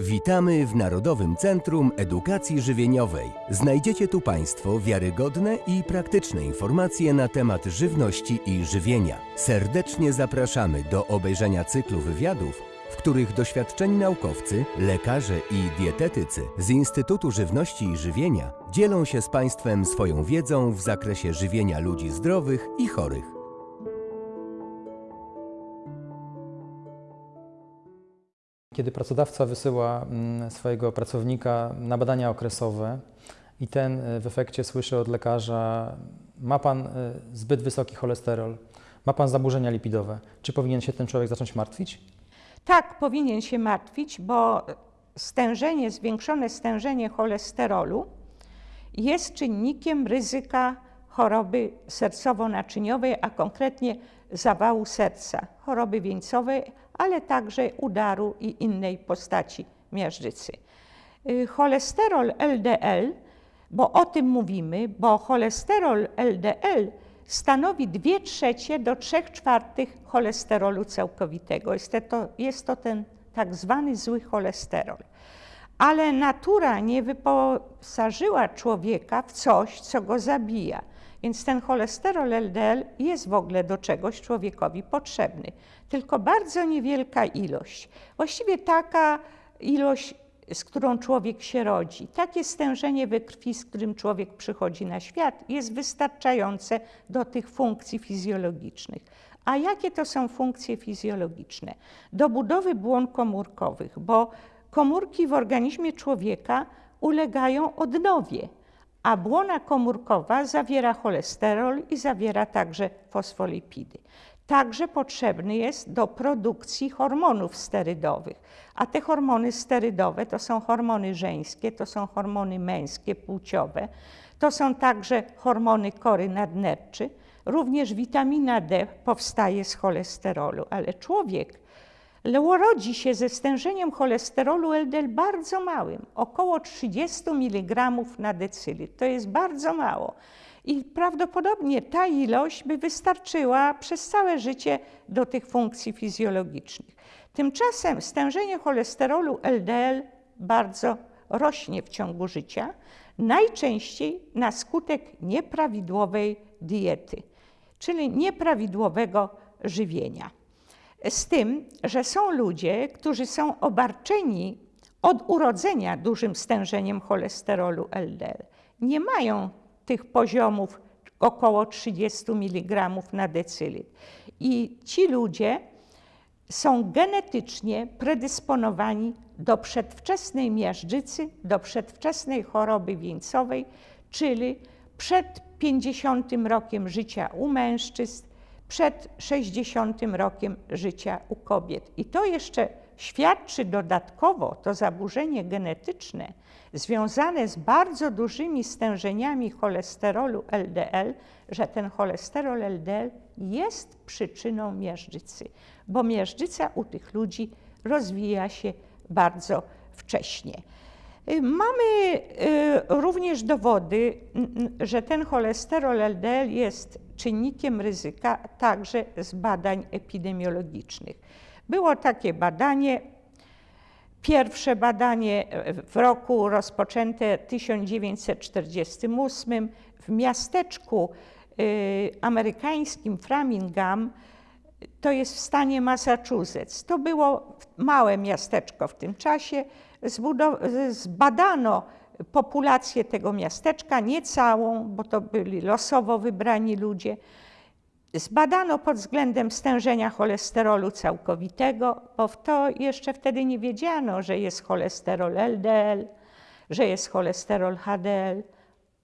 Witamy w Narodowym Centrum Edukacji Żywieniowej. Znajdziecie tu Państwo wiarygodne i praktyczne informacje na temat żywności i żywienia. Serdecznie zapraszamy do obejrzenia cyklu wywiadów, w których doświadczeni naukowcy, lekarze i dietetycy z Instytutu Żywności i Żywienia dzielą się z Państwem swoją wiedzą w zakresie żywienia ludzi zdrowych i chorych. Kiedy pracodawca wysyła mm, swojego pracownika na badania okresowe i ten y, w efekcie słyszy od lekarza, ma pan y, zbyt wysoki cholesterol, ma pan zaburzenia lipidowe, czy powinien się ten człowiek zacząć martwić? Tak, powinien się martwić, bo stężenie, zwiększone stężenie cholesterolu jest czynnikiem ryzyka choroby sercowo-naczyniowej, a konkretnie zawału serca, choroby wieńcowej, ale także udaru i innej postaci miażdżycy. Y, Cholesterol LDL, bo o tym mówimy, bo cholesterol LDL stanowi 2 trzecie do 3 czwartych cholesterolu całkowitego. Jest to, jest to ten tak zwany zły cholesterol. Ale natura nie wyposażyła człowieka w coś, co go zabija. Więc ten cholesterol LDL jest w ogóle do czegoś człowiekowi potrzebny. Tylko bardzo niewielka ilość. Właściwie taka ilość, z którą człowiek się rodzi, takie stężenie we krwi, z którym człowiek przychodzi na świat, jest wystarczające do tych funkcji fizjologicznych. A jakie to są funkcje fizjologiczne? Do budowy błon komórkowych, bo komórki w organizmie człowieka ulegają odnowie a błona komórkowa zawiera cholesterol i zawiera także fosfolipidy. Także potrzebny jest do produkcji hormonów sterydowych, a te hormony sterydowe to są hormony żeńskie, to są hormony męskie, płciowe, to są także hormony kory nadnerczy. Również witamina D powstaje z cholesterolu, ale człowiek rodzi się ze stężeniem cholesterolu LDL bardzo małym, około 30 mg na decylitr. To jest bardzo mało. I prawdopodobnie ta ilość by wystarczyła przez całe życie do tych funkcji fizjologicznych. Tymczasem stężenie cholesterolu LDL bardzo rośnie w ciągu życia, najczęściej na skutek nieprawidłowej diety, czyli nieprawidłowego żywienia. Z tym, że są ludzie, którzy są obarczeni od urodzenia dużym stężeniem cholesterolu LDL. Nie mają tych poziomów około 30 mg na decylitr. I ci ludzie są genetycznie predysponowani do przedwczesnej miażdżycy, do przedwczesnej choroby wieńcowej, czyli przed 50 rokiem życia u mężczyzn, przed 60 rokiem życia u kobiet. I to jeszcze świadczy dodatkowo to zaburzenie genetyczne związane z bardzo dużymi stężeniami cholesterolu LDL, że ten cholesterol LDL jest przyczyną miażdżycy, bo miażdżyca u tych ludzi rozwija się bardzo wcześnie. Mamy y, również dowody, że ten cholesterol LDL jest czynnikiem ryzyka także z badań epidemiologicznych. Było takie badanie, pierwsze badanie w roku rozpoczęte w 1948 w miasteczku y, amerykańskim Framingham, to jest w stanie Massachusetts. To było małe miasteczko w tym czasie. Zbadano populację tego miasteczka, nie całą, bo to byli losowo wybrani ludzie. Zbadano pod względem stężenia cholesterolu całkowitego, bo to jeszcze wtedy nie wiedziano, że jest cholesterol LDL, że jest cholesterol HDL.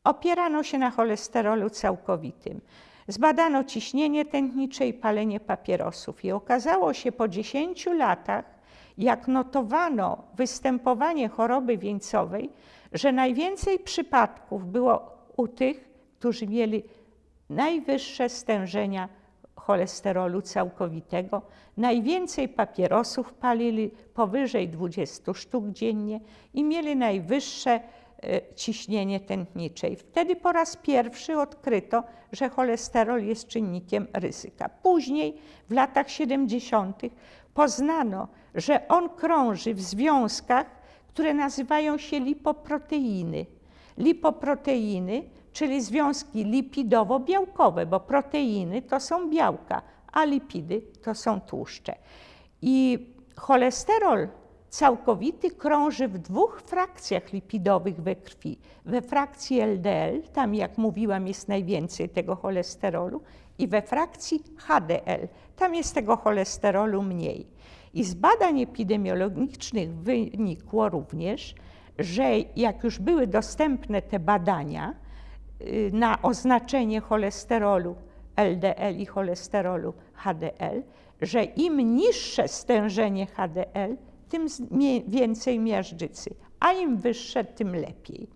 Opierano się na cholesterolu całkowitym. Zbadano ciśnienie tętnicze i palenie papierosów i okazało się po 10 latach, jak notowano występowanie choroby wieńcowej, że najwięcej przypadków było u tych, którzy mieli najwyższe stężenia cholesterolu całkowitego, najwięcej papierosów palili, powyżej 20 sztuk dziennie i mieli najwyższe e, ciśnienie tętnicze. I wtedy po raz pierwszy odkryto, że cholesterol jest czynnikiem ryzyka. Później, w latach 70., poznano, że on krąży w związkach które nazywają się lipoproteiny. Lipoproteiny, czyli związki lipidowo-białkowe, bo proteiny to są białka, a lipidy to są tłuszcze. I cholesterol całkowity krąży w dwóch frakcjach lipidowych we krwi. We frakcji LDL, tam jak mówiłam jest najwięcej tego cholesterolu, i we frakcji HDL, tam jest tego cholesterolu mniej. I z badań epidemiologicznych wynikło również, że jak już były dostępne te badania y, na oznaczenie cholesterolu LDL i cholesterolu HDL, że im niższe stężenie HDL, tym więcej miażdżycy, a im wyższe, tym lepiej.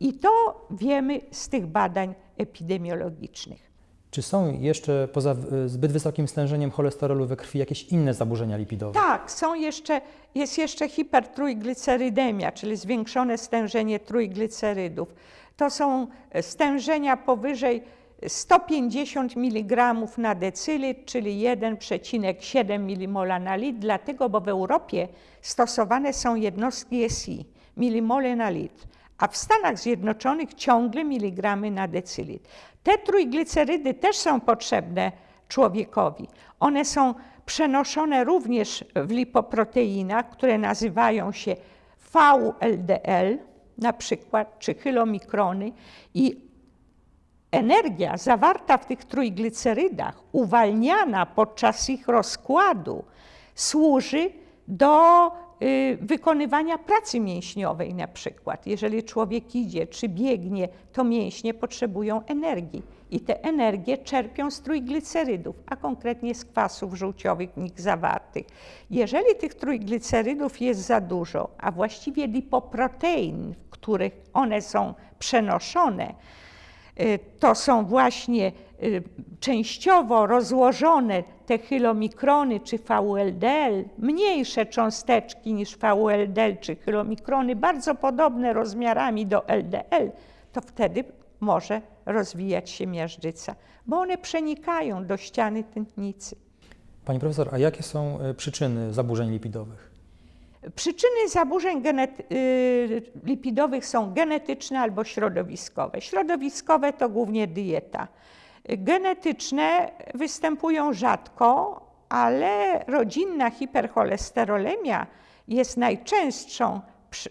I to wiemy z tych badań epidemiologicznych. Czy są jeszcze poza zbyt wysokim stężeniem cholesterolu we krwi jakieś inne zaburzenia lipidowe? Tak, są jeszcze, jest jeszcze hipertrójglicerydemia, czyli zwiększone stężenie trójglicerydów. To są stężenia powyżej 150 mg na decylitr, czyli 1,7 mmol na litr, dlatego, bo w Europie stosowane są jednostki SI, milimole na litr, a w Stanach Zjednoczonych ciągle miligramy na decylitr. Te trójglicerydy też są potrzebne człowiekowi. One są przenoszone również w lipoproteinach, które nazywają się VLDL, na przykład, czy chylomikrony i energia zawarta w tych trójglicerydach, uwalniana podczas ich rozkładu, służy do wykonywania pracy mięśniowej na przykład. Jeżeli człowiek idzie czy biegnie, to mięśnie potrzebują energii i te energie czerpią z trójglicerydów, a konkretnie z kwasów żółciowych w nich zawartych. Jeżeli tych trójglicerydów jest za dużo, a właściwie lipoprotein, w których one są przenoszone, Y, to są właśnie y, częściowo rozłożone te chylomikrony czy VLDL, mniejsze cząsteczki niż VLDL czy chylomikrony, bardzo podobne rozmiarami do LDL, to wtedy może rozwijać się miażdżyca, bo one przenikają do ściany tętnicy. Pani profesor, a jakie są y, przyczyny zaburzeń lipidowych? Przyczyny zaburzeń y, lipidowych są genetyczne albo środowiskowe. Środowiskowe to głównie dieta. Genetyczne występują rzadko, ale rodzinna hipercholesterolemia jest najczęstszą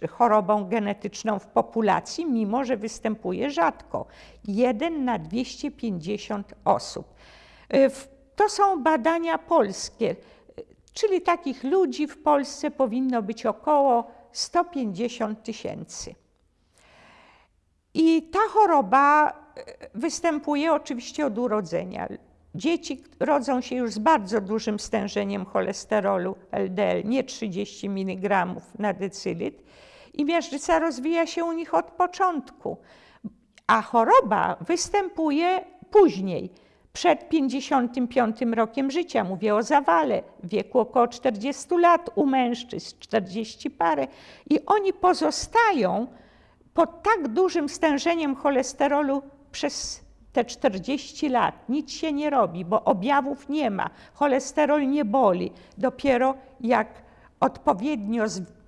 chorobą genetyczną w populacji, mimo że występuje rzadko. 1 na 250 osób. Y, to są badania polskie. Czyli takich ludzi w Polsce powinno być około 150 tysięcy. I ta choroba występuje oczywiście od urodzenia. Dzieci rodzą się już z bardzo dużym stężeniem cholesterolu LDL, nie 30 mg na decylitr, i miażdżyca rozwija się u nich od początku. A choroba występuje później przed 55 rokiem życia, mówię o zawale, w wieku około 40 lat, u mężczyzn 40 parę, i oni pozostają pod tak dużym stężeniem cholesterolu przez te 40 lat. Nic się nie robi, bo objawów nie ma, cholesterol nie boli. Dopiero jak odpowiednio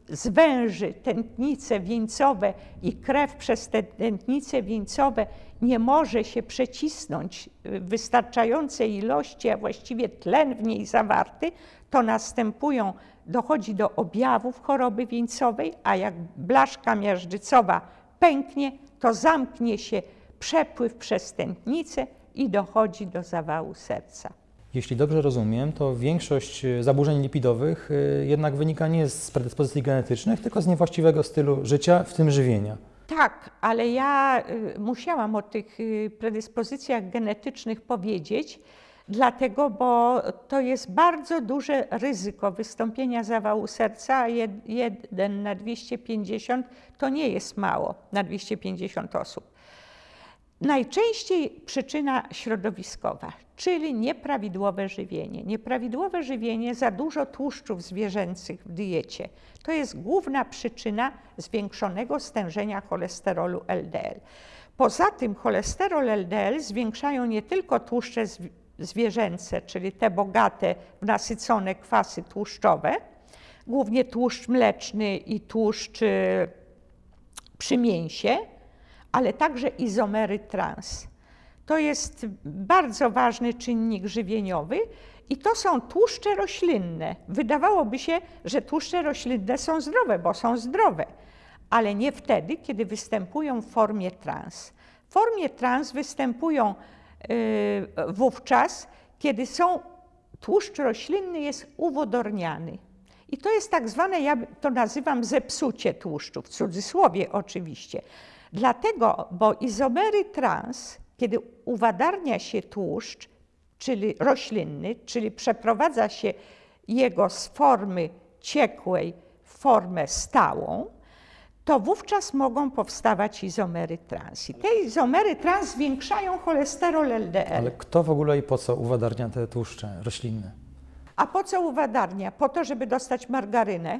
zwęży tętnice wieńcowe i krew przez te tętnice wieńcowe nie może się przecisnąć w wystarczającej ilości, a właściwie tlen w niej zawarty, to następują, dochodzi do objawów choroby wieńcowej, a jak blaszka miażdżycowa pęknie, to zamknie się przepływ przez tętnicę i dochodzi do zawału serca. Jeśli dobrze rozumiem, to większość e, zaburzeń lipidowych e, jednak wynika nie z predyspozycji genetycznych, tylko z niewłaściwego stylu życia, w tym żywienia. Tak, ale ja e, musiałam o tych predyspozycjach genetycznych powiedzieć, dlatego, bo to jest bardzo duże ryzyko wystąpienia zawału serca, a 1 na 250 to nie jest mało na 250 osób. Najczęściej przyczyna środowiskowa, czyli nieprawidłowe żywienie. Nieprawidłowe żywienie, za dużo tłuszczów zwierzęcych w diecie. To jest główna przyczyna zwiększonego stężenia cholesterolu LDL. Poza tym cholesterol LDL zwiększają nie tylko tłuszcze zwierzęce, czyli te bogate w nasycone kwasy tłuszczowe, głównie tłuszcz mleczny i tłuszcz y, przy mięsie, ale także izomery trans. To jest bardzo ważny czynnik żywieniowy i to są tłuszcze roślinne. Wydawałoby się, że tłuszcze roślinne są zdrowe, bo są zdrowe, ale nie wtedy, kiedy występują w formie trans. W formie trans występują y, wówczas, kiedy są, tłuszcz roślinny jest uwodorniany. I to jest tak zwane, ja to nazywam zepsucie tłuszczu, w cudzysłowie oczywiście. Dlatego, bo izomery trans, kiedy uwadarnia się tłuszcz, czyli roślinny, czyli przeprowadza się jego z formy ciekłej w formę stałą, to wówczas mogą powstawać izomery trans. I te izomery trans zwiększają cholesterol LDL. Ale kto w ogóle i po co uwadarnia te tłuszcze roślinne? A po co uwadarnia? Po to, żeby dostać margarynę,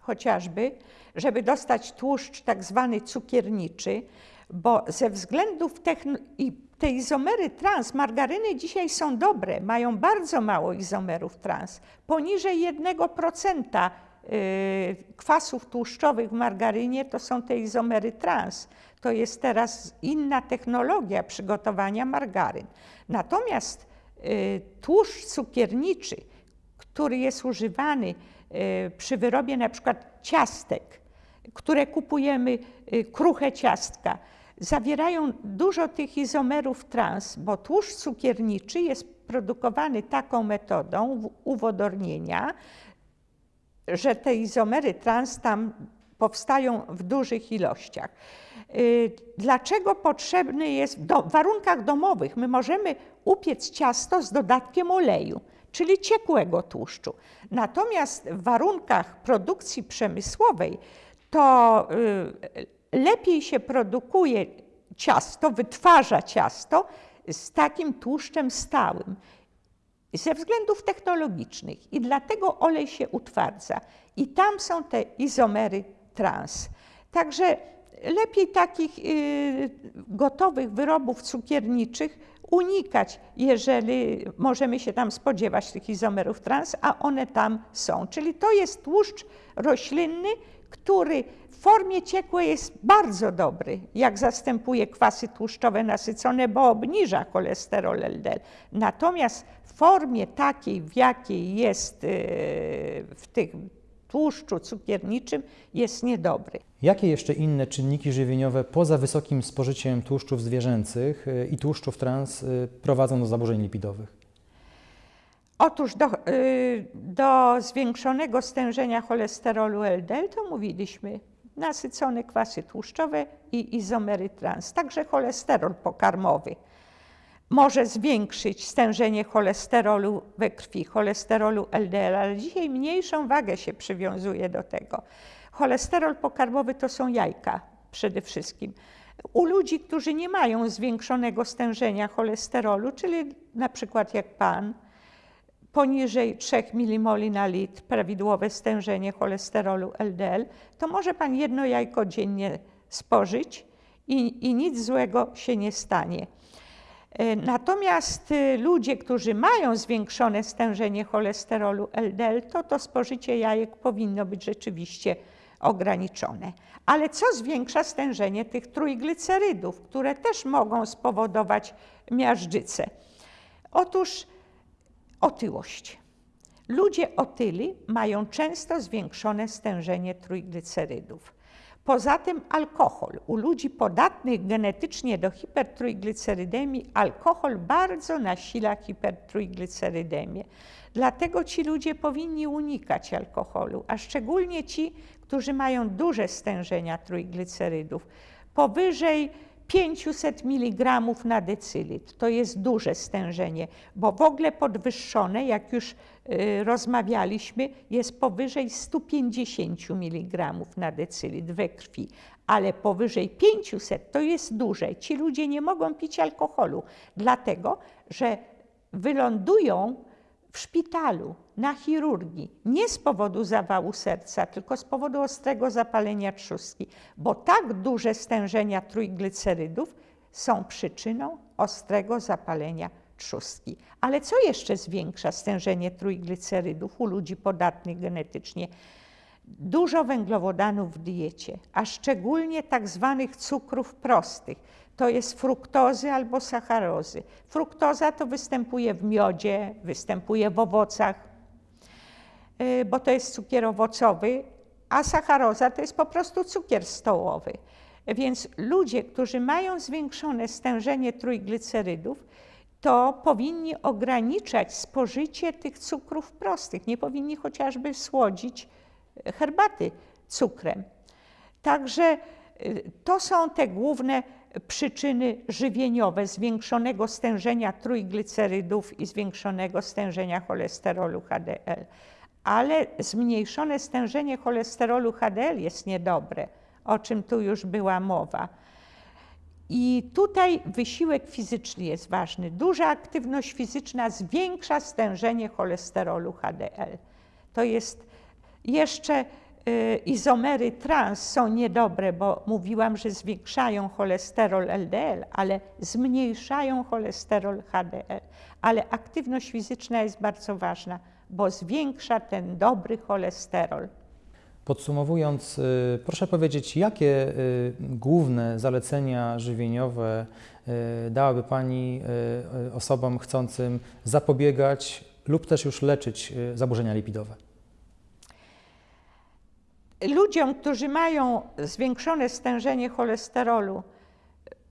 chociażby, żeby dostać tłuszcz tak zwany cukierniczy, bo ze względów techn- i te izomery trans, margaryny dzisiaj są dobre, mają bardzo mało izomerów trans, poniżej 1% y, kwasów tłuszczowych w margarynie to są te izomery trans. To jest teraz inna technologia przygotowania margaryn. Natomiast y, tłuszcz cukierniczy, który jest używany przy wyrobie na przykład ciastek, które kupujemy, kruche ciastka, zawierają dużo tych izomerów trans, bo tłuszcz cukierniczy jest produkowany taką metodą uwodornienia, że te izomery trans tam powstają w dużych ilościach. Y, dlaczego potrzebny jest w warunkach domowych? My możemy upiec ciasto z dodatkiem oleju, czyli ciekłego tłuszczu. Natomiast w warunkach produkcji przemysłowej to y, lepiej się produkuje ciasto, wytwarza ciasto z takim tłuszczem stałym ze względów technologicznych i dlatego olej się utwardza. I tam są te izomery trans. Także lepiej takich y, gotowych wyrobów cukierniczych unikać, jeżeli możemy się tam spodziewać tych izomerów trans, a one tam są. Czyli to jest tłuszcz roślinny, który w formie ciekłej jest bardzo dobry, jak zastępuje kwasy tłuszczowe nasycone, bo obniża cholesterol LDL. Natomiast w formie takiej, w jakiej jest y, w tym tłuszczu cukierniczym, jest niedobry. Jakie jeszcze inne czynniki żywieniowe poza wysokim spożyciem tłuszczów zwierzęcych y, i tłuszczów trans y, prowadzą do zaburzeń lipidowych? Otóż do, y, do zwiększonego stężenia cholesterolu LDL to mówiliśmy nasycone kwasy tłuszczowe i izomery trans, także cholesterol pokarmowy może zwiększyć stężenie cholesterolu we krwi, cholesterolu LDL, ale dzisiaj mniejszą wagę się przywiązuje do tego. Cholesterol pokarmowy to są jajka przede wszystkim. U ludzi, którzy nie mają zwiększonego stężenia cholesterolu, czyli na przykład jak pan, poniżej 3 mmol na litr prawidłowe stężenie cholesterolu LDL, to może Pan jedno jajko dziennie spożyć i, i nic złego się nie stanie. E, natomiast y, ludzie, którzy mają zwiększone stężenie cholesterolu LDL, to to spożycie jajek powinno być rzeczywiście ograniczone. Ale co zwiększa stężenie tych trójglicerydów, które też mogą spowodować miażdżycę? Otóż otyłość. Ludzie otyli mają często zwiększone stężenie trójglicerydów. Poza tym alkohol. U ludzi podatnych genetycznie do hipertrójglicerydemii alkohol bardzo nasila hipertrójglicerydemię. Dlatego ci ludzie powinni unikać alkoholu, a szczególnie ci, którzy mają duże stężenia trójglicerydów. Powyżej 500 mg na decylitr. To jest duże stężenie, bo w ogóle podwyższone, jak już y, rozmawialiśmy, jest powyżej 150 mg na decylitr we krwi, ale powyżej 500 to jest duże. Ci ludzie nie mogą pić alkoholu, dlatego że wylądują w szpitalu, na chirurgii, nie z powodu zawału serca, tylko z powodu ostrego zapalenia trzustki, bo tak duże stężenia trójglicerydów są przyczyną ostrego zapalenia trzustki. Ale co jeszcze zwiększa stężenie trójglicerydów u ludzi podatnych genetycznie? Dużo węglowodanów w diecie, a szczególnie tak zwanych cukrów prostych. To jest fruktozy albo sacharozy. Fruktoza to występuje w miodzie, występuje w owocach, y, bo to jest cukier owocowy, a sacharoza to jest po prostu cukier stołowy. Więc ludzie, którzy mają zwiększone stężenie trójglicerydów, to powinni ograniczać spożycie tych cukrów prostych. Nie powinni chociażby słodzić herbaty cukrem. Także y, to są te główne przyczyny żywieniowe zwiększonego stężenia trójglicerydów i zwiększonego stężenia cholesterolu HDL. Ale zmniejszone stężenie cholesterolu HDL jest niedobre, o czym tu już była mowa. I tutaj wysiłek fizyczny jest ważny. Duża aktywność fizyczna zwiększa stężenie cholesterolu HDL. To jest jeszcze izomery trans są niedobre, bo mówiłam, że zwiększają cholesterol LDL, ale zmniejszają cholesterol HDL. Ale aktywność fizyczna jest bardzo ważna, bo zwiększa ten dobry cholesterol. Podsumowując, y, proszę powiedzieć, jakie y, główne zalecenia żywieniowe dałaby Pani osobom chcącym zapobiegać lub też już leczyć zaburzenia lipidowe? Ludziom, którzy mają zwiększone stężenie cholesterolu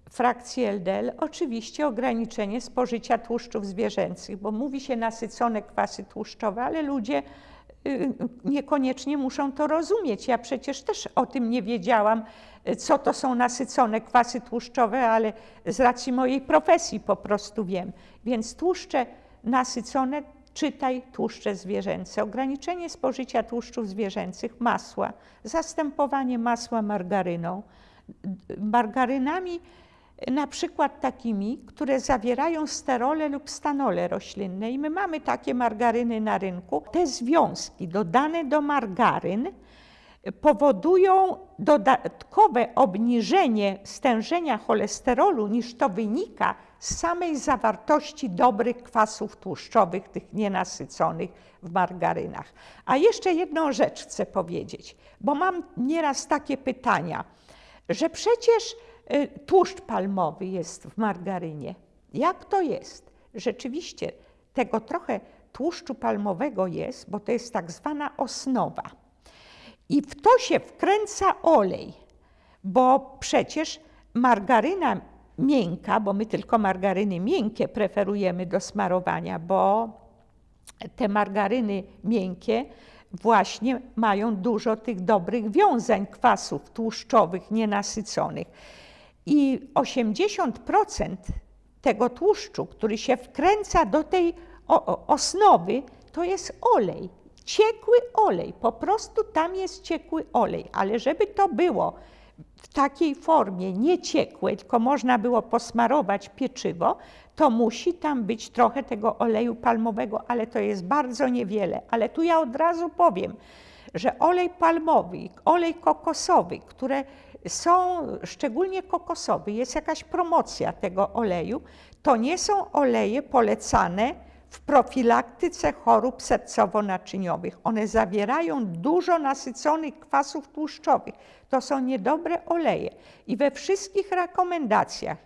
frakcji LDL, oczywiście ograniczenie spożycia tłuszczów zwierzęcych, bo mówi się nasycone kwasy tłuszczowe, ale ludzie y, niekoniecznie muszą to rozumieć. Ja przecież też o tym nie wiedziałam, co to są nasycone kwasy tłuszczowe, ale z racji mojej profesji po prostu wiem. Więc tłuszcze nasycone Czytaj tłuszcze zwierzęce, ograniczenie spożycia tłuszczów zwierzęcych, masła, zastępowanie masła margaryną. Margarynami na przykład takimi, które zawierają sterole lub stanole roślinne. I my mamy takie margaryny na rynku. Te związki dodane do margaryn powodują dodatkowe obniżenie stężenia cholesterolu niż to wynika z samej zawartości dobrych kwasów tłuszczowych, tych nienasyconych w margarynach. A jeszcze jedną rzecz chcę powiedzieć, bo mam nieraz takie pytania, że przecież y, tłuszcz palmowy jest w margarynie. Jak to jest? Rzeczywiście tego trochę tłuszczu palmowego jest, bo to jest tak zwana osnowa. I w to się wkręca olej, bo przecież margaryna miękka, bo my tylko margaryny miękkie preferujemy do smarowania, bo te margaryny miękkie właśnie mają dużo tych dobrych wiązań kwasów tłuszczowych nienasyconych. I 80% tego tłuszczu, który się wkręca do tej osnowy, to jest olej. Ciekły olej, po prostu tam jest ciekły olej, ale żeby to było w takiej formie nie ciekłe, tylko można było posmarować pieczywo, to musi tam być trochę tego oleju palmowego, ale to jest bardzo niewiele. Ale tu ja od razu powiem, że olej palmowy, olej kokosowy, które są, szczególnie kokosowy, jest jakaś promocja tego oleju, to nie są oleje polecane w profilaktyce chorób sercowo-naczyniowych. One zawierają dużo nasyconych kwasów tłuszczowych. To są niedobre oleje. I we wszystkich rekomendacjach,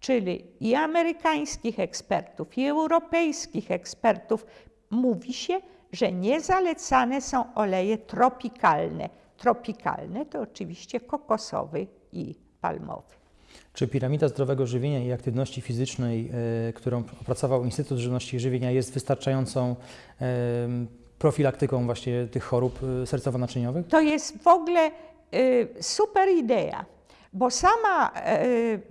czyli i amerykańskich ekspertów, i europejskich ekspertów, mówi się, że niezalecane są oleje tropikalne. Tropikalne to oczywiście kokosowy i palmowy. Czy piramida zdrowego żywienia i aktywności fizycznej, e, którą opracował Instytut Żywności i Żywienia, jest wystarczającą profilaktyką właśnie tych chorób e, sercowo-naczyniowych? To jest w ogóle e, super idea, bo sama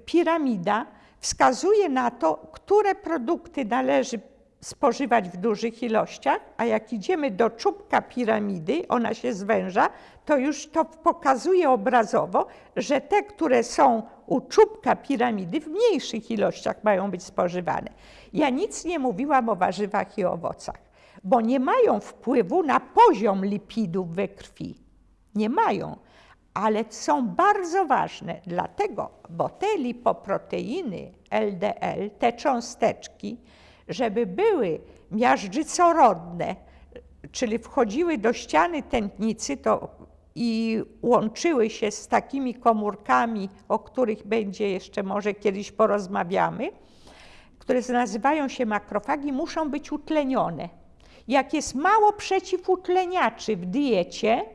piramida wskazuje na to, które produkty należy spożywać w dużych ilościach, a jak idziemy do czubka piramidy, ona się zwęża, to już to pokazuje obrazowo, że te, które są u czubka piramidy w mniejszych ilościach mają być spożywane. Ja nic nie mówiłam o warzywach i owocach, bo nie mają wpływu na poziom lipidów we krwi. Nie mają, ale są bardzo ważne, dlatego, bo te lipoproteiny LDL, te cząsteczki, żeby były miażdżycorodne, czyli wchodziły do ściany tętnicy to i łączyły się z takimi komórkami, o których będzie jeszcze może kiedyś porozmawiamy, które nazywają się makrofagi, muszą być utlenione. Jak jest mało przeciwutleniaczy w diecie,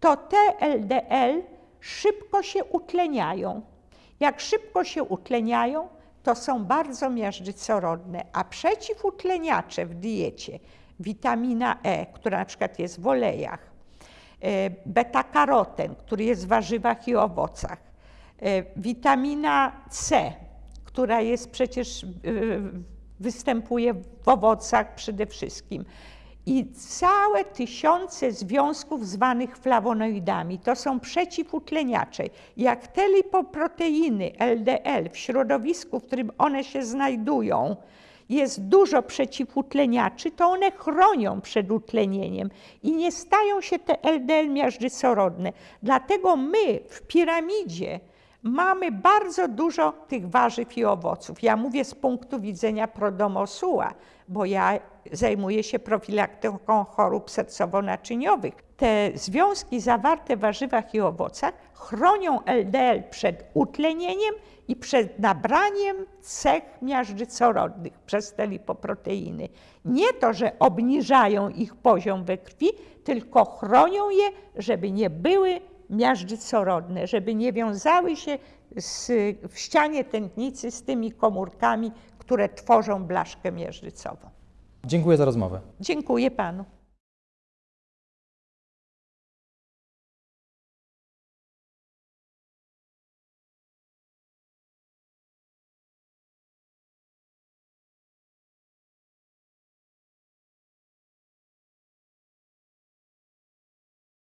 to te LDL szybko się utleniają. Jak szybko się utleniają, to są bardzo miażdżycorodne, a przeciwutleniacze w diecie, witamina E, która na przykład jest w olejach, e, beta-karoten, który jest w warzywach i owocach, e, witamina C, która jest przecież, e, występuje w owocach przede wszystkim, i całe tysiące związków zwanych flawonoidami. To są przeciwutleniacze. Jak te lipoproteiny LDL w środowisku, w którym one się znajdują, jest dużo przeciwutleniaczy, to one chronią przed utlenieniem i nie stają się te LDL miażdżycorodne. Dlatego my w piramidzie mamy bardzo dużo tych warzyw i owoców. Ja mówię z punktu widzenia prodomosuła, bo ja zajmuję się profilaktyką chorób sercowo-naczyniowych. Te związki zawarte w warzywach i owocach chronią LDL przed utlenieniem i przed nabraniem cech miażdżycorodnych przez te lipoproteiny. Nie to, że obniżają ich poziom we krwi, tylko chronią je, żeby nie były miażdżycorodne, żeby nie wiązały się z, w ścianie tętnicy z tymi komórkami, które tworzą blaszkę miażdżycową. Dziękuję za rozmowę. Dziękuję panu.